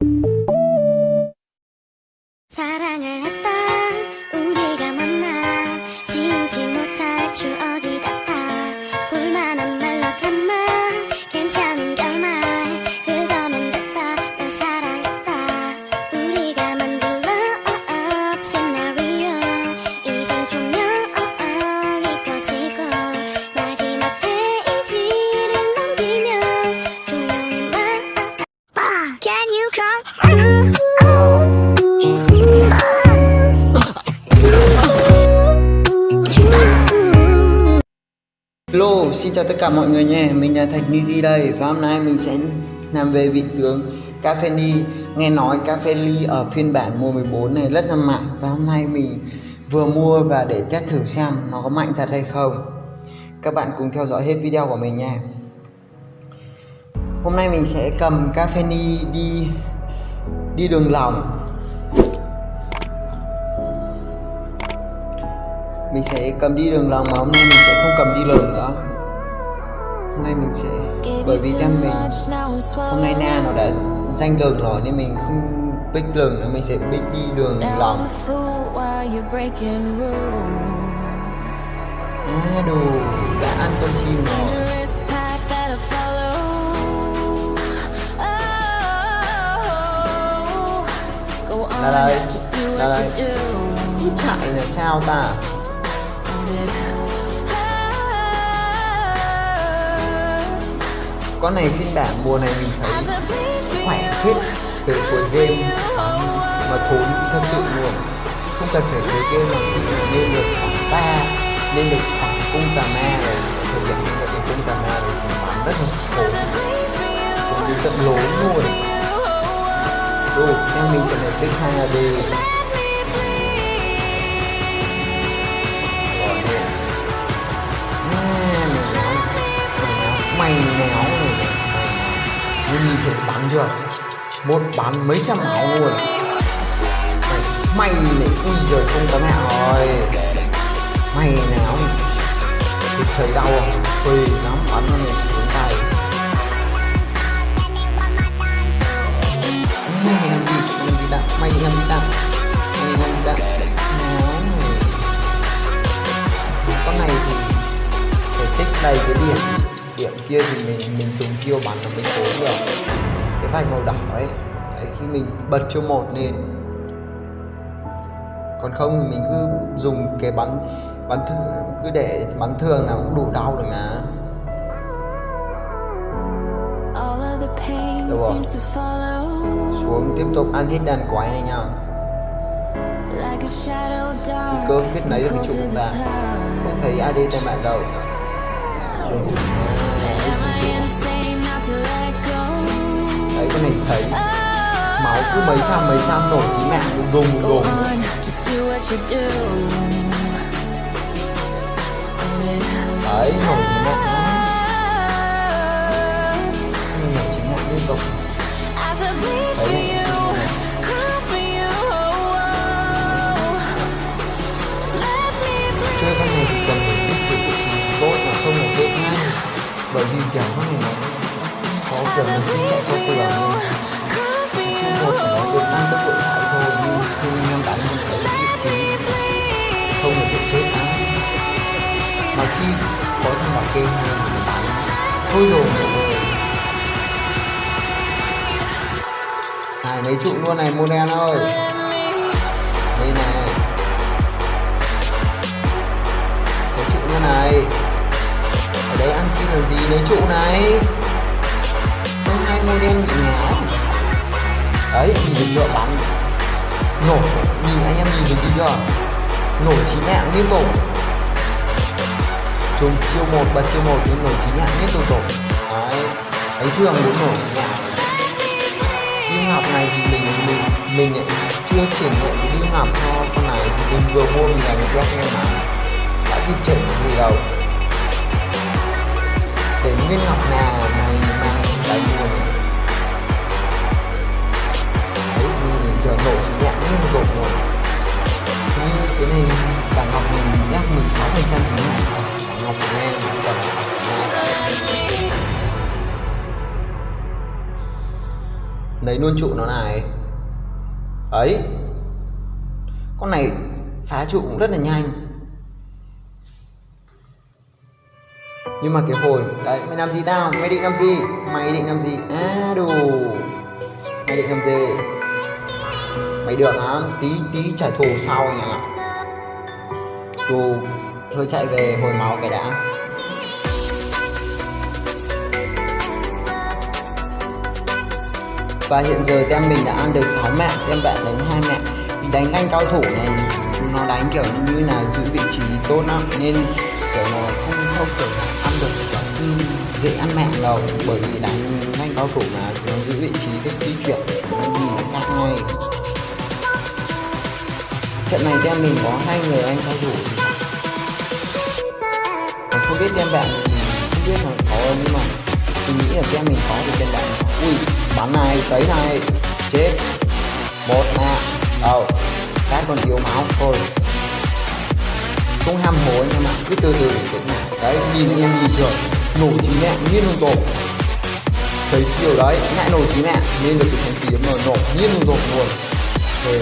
you xin chào tất cả mọi người nhé, mình là Thạch Nizi đây và hôm nay mình sẽ làm về vị tướng Cafeni Nghe nói Cafe Ly ở phiên bản mùa 14 này rất là mạnh và hôm nay mình vừa mua và để test thử xem nó có mạnh thật hay không. Các bạn cùng theo dõi hết video của mình nha. Hôm nay mình sẽ cầm Cafeni đi đi đường lòng. Mình sẽ cầm đi đường lòng mà hôm nay mình sẽ không cầm đi đường nữa hôm nay mình sẽ bởi vì theo mình hôm nay na nó đã danh đường rồi nên mình không pick đường nữa mình sẽ pick đi đường lòng à đồ đã ăn con chim rồi. Là đây là đây chạy là sao ta con này phiên bản mùa này mình thấy khỏe hết từ cuối game. Mà thốn thật sự luôn. Không cần phải cuối game mà chỉ mà lên được khoảng ba lên được khoảng cung tà ma rồi. Thực hiện được cái cung tà ma rồi thì bán rất là khổ. Cũng đi tận lốn luôn. Đồ, em mình trở này pick 2 AD nhìn thể bắn Một bán mấy trăm máu luôn Mày, mày này Ui giời không có mẹ rồi. Mày áo này. Cái đau không Phê lắm bắn nó này xuống tay. Mày làm gì? Làm gì ta? Mày làm gì ta? Mày làm gì ta? Con này thì phải tích đầy cái điểm. Điểm kia thì mình mình dùng chiêu bắn ở bên phố được cái vạch màu đỏ ấy đấy, khi mình bật chiêu một lên. Còn không thì mình cứ dùng cái bắn bắn thường cứ để bắn thường là cũng đủ đau rồi mà. Được rồi. xuống tiếp tục ăn hết đàn quái này nha. Nguy cơ biết lấy được cái trụ của ta không thấy AD tại bạn đâu. Chuyển thì con này sấy. Máu cứ mấy trăm mấy trăm nổ chí mạng đùng đùng. Đùng đùng đấy nổ chí mạng nổ chí mạng liên tục. Sấy này chơi con này thì cần phải biết sự vị trí tốt mà không là chết ngay. Bởi vì kiểu con này nó có kiểu mình chỉ chạy qua tường nên chiêu một của nó được tăng tốc độ chạy thôi nhưng khi em đánh mình thấy vị trí không là sẽ chết lắm mà khi có thằng bảo kê mình đánh thôi rồi. Này lấy trụ luôn này model ơi. Đây này. Lấy trụ luôn này. Ở đấy ăn chim làm gì? Lấy trụ này cái hai model bị đấy, nhìn được chưa? Bắn. Nổ nhìn anh em nhìn được gì chưa? Nổ chín mạng liên tục dùng chiêu một và chiêu một, nhưng nổ chín mạng liên tục tổ. Đấy. Ấy thường muốn nổ chín mạng. Nhưng ngọc này thì mình mình mình lại chưa triển nghiệm cái nhưng ngọc cho con này. Thì mình vừa mua mình là một ghét nhưng mà. Đã kịp triển gì đâu. Để nguyên ngọc nào mà mình mang đánh luôn độ nhìn chờ chỉ nhạc liên rồi như cái này cả ngọc mình nhắc 16 phần trăm chính là ngọc của em còn lấy luôn trụ nó này. Ấy, con này phá trụ cũng rất là nhanh. Nhưng mà cái hồi, đấy, mày làm gì tao? Mày định làm gì? Mày định làm gì? À đủ mày định làm gì? Mấy đường á, tí tí trả thù sau nhỉ đủ thôi chạy về hồi máu cái đã. Và hiện giờ tem mình đã ăn được 6 mẹ tem bạn đánh hai mẹ. Vì đánh anh cao thủ này chúng nó đánh kiểu như là giữ vị trí tốt lắm. Nên kiểu là không không kiểu là ăn được kiểu dễ ăn mẹ đâu bởi vì đánh anh cao thủ mà chúng nó giữ vị trí cách di chuyển nó nhìn nó khác ngay trận này team mình có hai người anh cao thủ còn không biết team bạn, không biết là có, nhưng mà mình nghĩ là team mình có thì team bạn ui, bắn này, sấy này. Chết. Một nè đâu? Cái còn yếu máu. Thôi. Không ham hố anh em ạ. Cứ từ từ bình tĩnh này đấy, nhìn anh em nhìn thường nổ chí mẹ nhiên luôn tổ. Sấy chiều đấy. Lại nổ chí mẹ. Nên được cái thành kiếm mà nổ nhiên lung tột luôn. Thì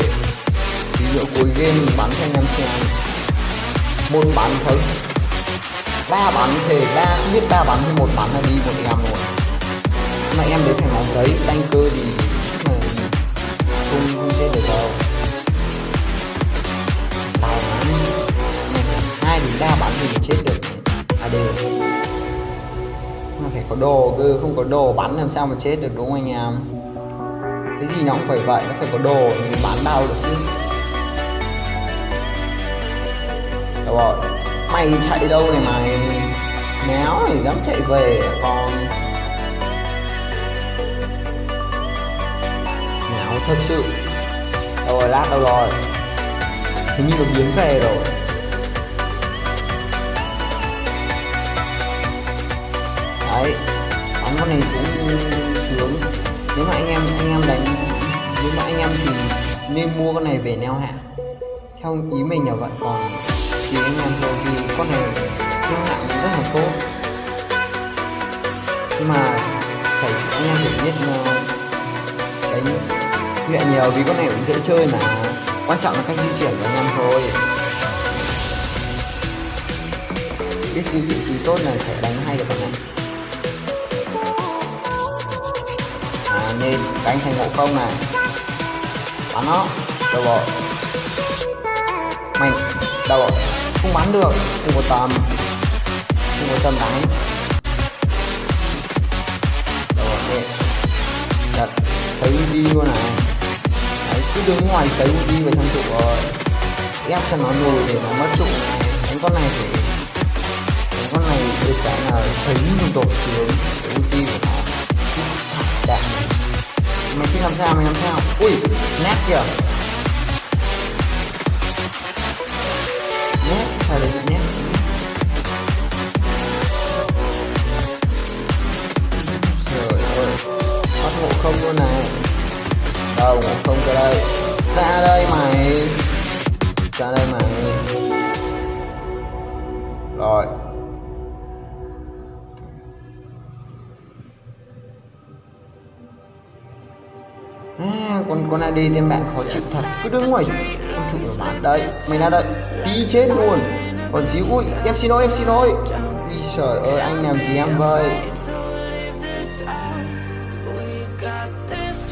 giữa cuối game bắn cho anh em xem. Một bắn thôi. Ba bắn thì ba, biết ba bắn hay một bắn là đi một em rồi mà em đến phải máu giấy đánh cơ thì không không chết được đâu. Đau lắm hai đến ba bắn thì mình chết được. À đều mà phải có đồ cơ, không có đồ bắn làm sao mà chết được đúng không anh em? Cái gì nó cũng phải vậy, nó phải có đồ thì bắn đau được chứ. Tao gọi Mày chạy đâu này mày Néo mày dám chạy về à con? Néo thật sự. Đâu rồi lát đâu rồi. Hình như nó biến về rồi. Đấy Bắn con này cũng sướng. Nếu mà anh em anh em đánh, Nếu mà anh em thì nên mua con này về neo hạ Theo ý mình là vậy còn thì anh em thôi vì con này thương hạng rất là tốt. Nhưng mà phải anh em phải biết đánh nhẹ nhiều vì con này cũng dễ chơi mà. Quan trọng là cách di chuyển của anh em thôi. Biết giữ vị trí tốt là sẽ đánh hay được con này à, nên đánh thành ngộ không này. Bắn nó đâu rồi mày đâu rồi không bắn được. Không có tầm. Không có tầm đánh rồi rồi đặt sấy đi luôn này. Đấy, cứ đứng ngoài sấy đi vào trong trụ rồi. Ép cho nó lùi để nó mất trụ này. Đánh con này thì đánh con này được cái là sấy liên tục xuống. Cái ulti của nó. Đạn mày thích làm sao mày làm sao? Ui nét kìa. Nét phải là trời ơi bắt ngộ không luôn này đâu ngộ không ra đây ra đây mày ra đây mày rồi. À, con con này đi thì bạn khó chịu thật. Cứ đứng ngoài không chụp được bạn. Đấy mày ra đây tí chết luôn. Còn xíu ui em xin lỗi, em xin lỗi. Ui trời ơi, anh làm gì em vậy?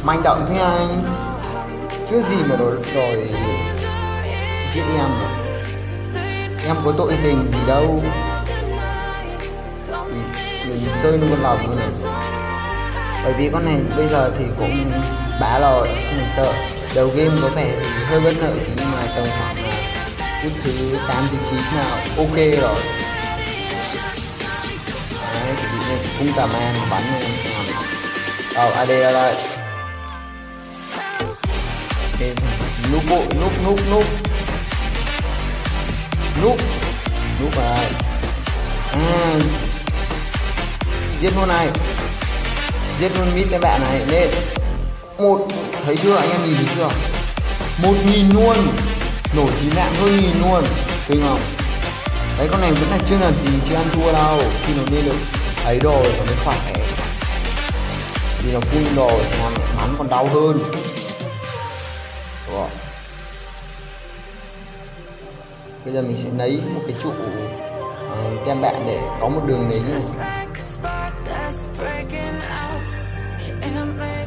Manh động thế anh. Chứ gì mà rồi rồi giết em rồi em có tội tình gì đâu. Mình sơi luôn lòng luôn này. Bởi vì con này bây giờ thì cũng bá rồi không phải sợ. Đầu game có vẻ thì hơi bất lợi tí nhưng mà tầm khoảng phút thứ 8 đến 9 là ok rồi. Đấy chuẩn bị lên. Cung tà ma mà bắn lên em xem. Oh, AD ra đây ok núp bộ núp núp núp. Núp. Núp rồi à giết luôn này. Giết luôn mít cái bạn này. Lên. Một. Thấy chưa? Anh em nhìn thấy chưa? Một nghìn luôn nổ chín dạng hơn nghìn luôn. Kinh không? Đấy con này vẫn là chưa làm gì chưa ăn thua đâu. Khi nó lên được ấy rồi nó mới khỏe. Vì nó phun đồ sẽ làm mẹ bắn còn đau hơn. Rồi. bây giờ mình sẽ lấy một cái trụ uh, tem bạn để có một đường đến này.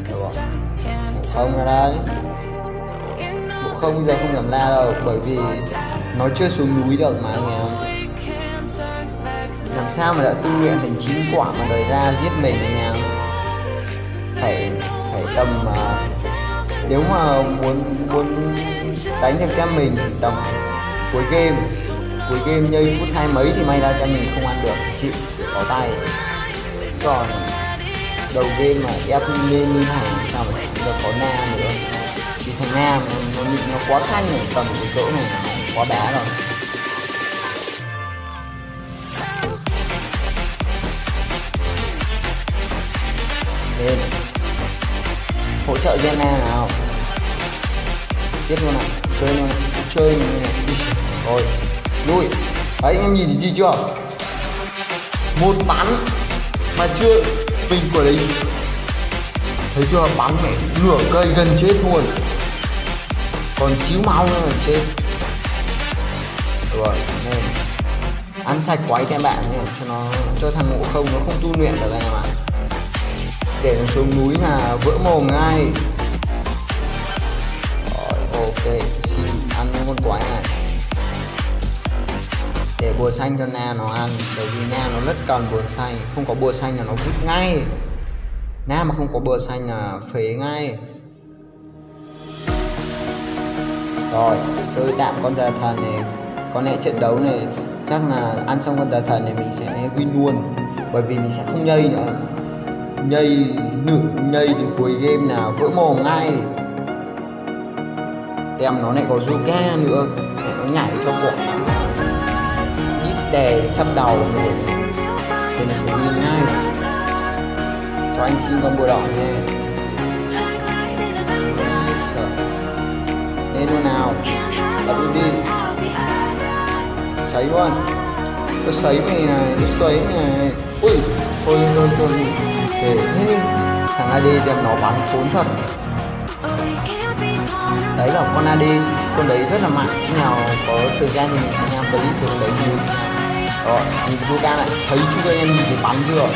Được không? Ra đây không bây giờ không giảm la đâu bởi vì nó chưa xuống núi được mà anh em. Làm sao mà đã tu luyện thành chín quả mà đời ra giết mình anh em? Phải phải tầm uh, nếu mà muốn muốn đánh được cho mình thì tầm cuối game cuối game nhây phút hai mấy thì may ra cho mình không ăn được chịu có tay. Còn đầu game mà ép lên như này sao mà được có na nữa vì thằng Nam nó, nó, quá xanh rồi tầm cái chỗ này nó quá đá rồi. Lên. Hỗ trợ Zena nào? Chết luôn này chơi luôn này chơi luôn này. Rồi lui. Đấy anh em nhìn thấy gì chưa? Một bắn mà chưa mình của đấy. Thấy chưa? Bắn mẹ nửa cây gần chết luôn còn xíu máu nữa ở trên rồi nên ăn sạch quái các bạn nhé, cho nó, cho thằng ngộ không, nó không tu luyện được anh em ạ. Để nó xuống núi là vỡ mồm ngay. Rồi, ok xin ăn con quái này để bùa xanh cho na nó ăn, bởi vì na nó rất cần bùa xanh, không có bùa xanh là nó vứt ngay. Na mà không có bùa xanh là phế ngay. Rồi sơi tạm con tà thần này có lẽ trận đấu này, chắc là ăn xong con tà thần này mình sẽ win luôn. Bởi vì mình sẽ không nhây nữa. Nhây nửa nhây đến cuối game nào, vỡ mồm ngay. Em nó lại có Zuka nữa để nó nhảy cho quả ít đè sắp đầu nữa thì nó sẽ win ngay. Cho anh xin con bùa đỏ nha. Lên nào? Bật đi sấy luôn tôi sấy mày này, tôi sấy mày này. Ui thôi thôi thôi để thế. Thằng AD đem nó bắn khốn thật. Đấy là con AD con đấy rất là mạnh. Khi nào có thời gian thì mình sẽ làm clip về con đấy nhiều xem. Đó nhìn Zuka này. Thấy chưa, anh em nhìn thấy bắn chưa?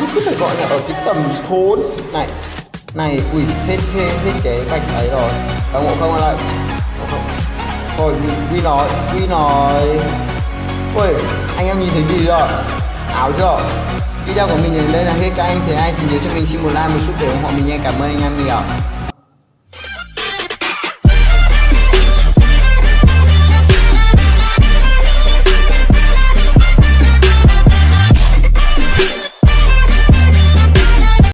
Nó cứ phải gọi là ở cái tầm thốn. Này này, ui, hết hết hết cái gạch ấy rồi. Các ngộ không, lại. Thôi, mình quy nói quy nói. Ui, anh em nhìn thấy gì rồi áo chưa? Video của mình đến đây là hết các anh. Thấy ai thì nhớ cho mình xin một like, một chút để ủng hộ mình nha. Cảm ơn anh em nhiều.